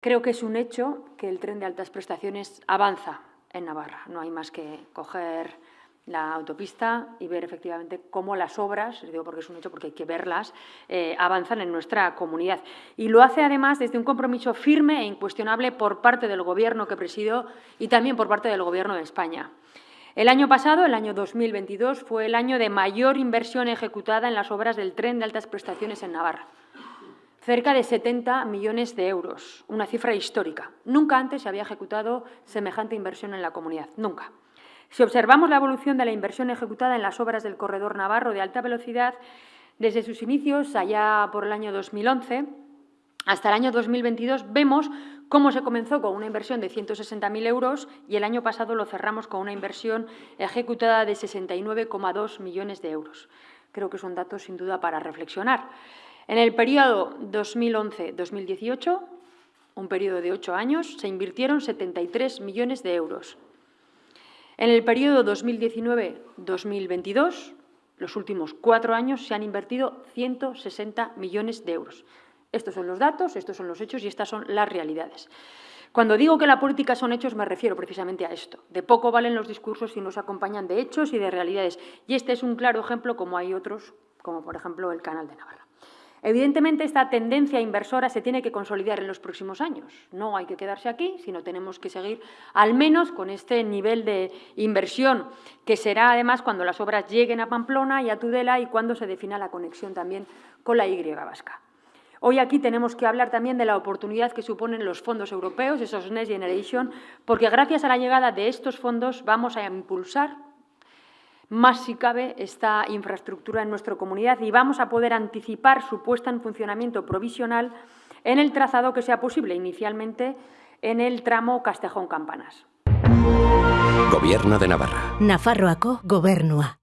Creo que es un hecho que el tren de altas prestaciones avanza en Navarra. No hay más que coger la autopista y ver efectivamente cómo las obras, digo porque es un hecho, porque hay que verlas, eh, avanzan en nuestra comunidad. Y lo hace además desde un compromiso firme e incuestionable por parte del Gobierno que presido y también por parte del Gobierno de España. El año pasado, el año 2022, fue el año de mayor inversión ejecutada en las obras del tren de altas prestaciones en Navarra cerca de 70 millones de euros, una cifra histórica. Nunca antes se había ejecutado semejante inversión en la comunidad, nunca. Si observamos la evolución de la inversión ejecutada en las obras del corredor navarro de alta velocidad, desde sus inicios, allá por el año 2011, hasta el año 2022, vemos cómo se comenzó con una inversión de 160.000 euros y el año pasado lo cerramos con una inversión ejecutada de 69,2 millones de euros. Creo que son datos sin duda para reflexionar. En el periodo 2011-2018, un periodo de ocho años, se invirtieron 73 millones de euros. En el periodo 2019-2022, los últimos cuatro años, se han invertido 160 millones de euros. Estos son los datos, estos son los hechos y estas son las realidades. Cuando digo que la política son hechos, me refiero precisamente a esto. De poco valen los discursos si nos acompañan de hechos y de realidades. Y este es un claro ejemplo, como hay otros, como por ejemplo el Canal de Navarra. Evidentemente, esta tendencia inversora se tiene que consolidar en los próximos años. No hay que quedarse aquí, sino tenemos que seguir al menos con este nivel de inversión, que será además cuando las obras lleguen a Pamplona y a Tudela y cuando se defina la conexión también con la Y vasca. Hoy aquí tenemos que hablar también de la oportunidad que suponen los fondos europeos, esos Next Generation, porque gracias a la llegada de estos fondos vamos a impulsar más si cabe esta infraestructura en nuestra comunidad y vamos a poder anticipar su puesta en funcionamiento provisional en el trazado que sea posible, inicialmente en el tramo Castejón-Campanas. Gobierno de Navarra. Nafarroako gobernua.